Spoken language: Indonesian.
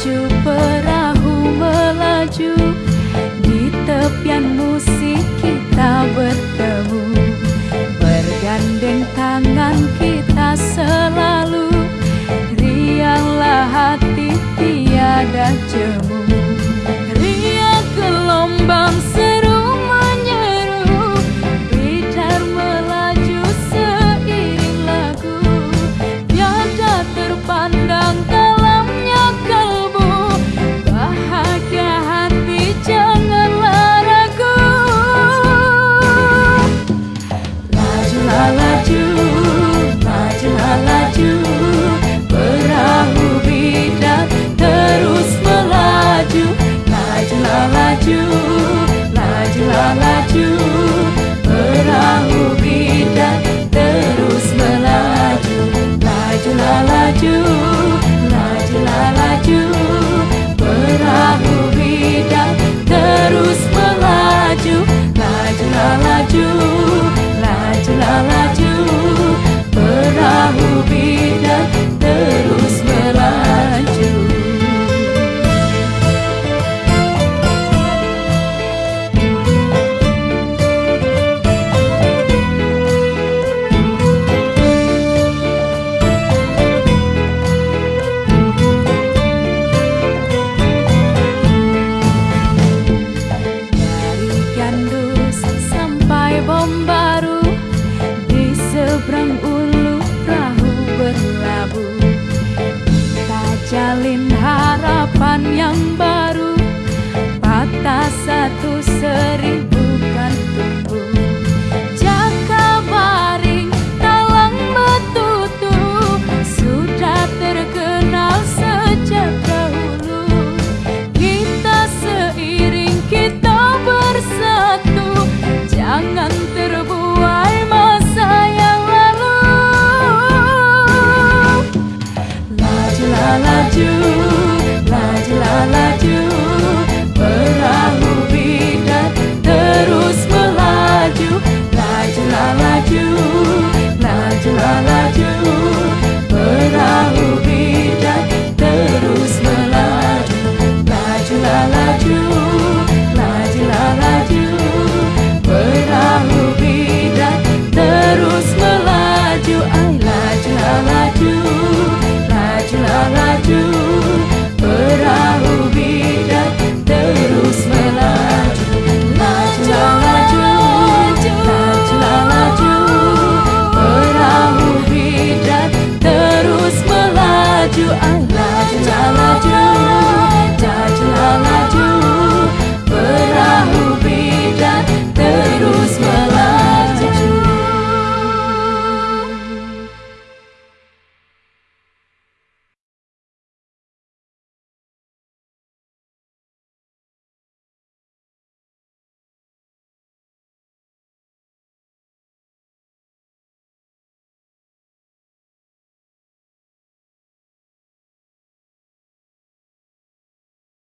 melaju perahu melaju di tepianmu. laju laju, laju Perahu bidang yang baru. Patah satu seribu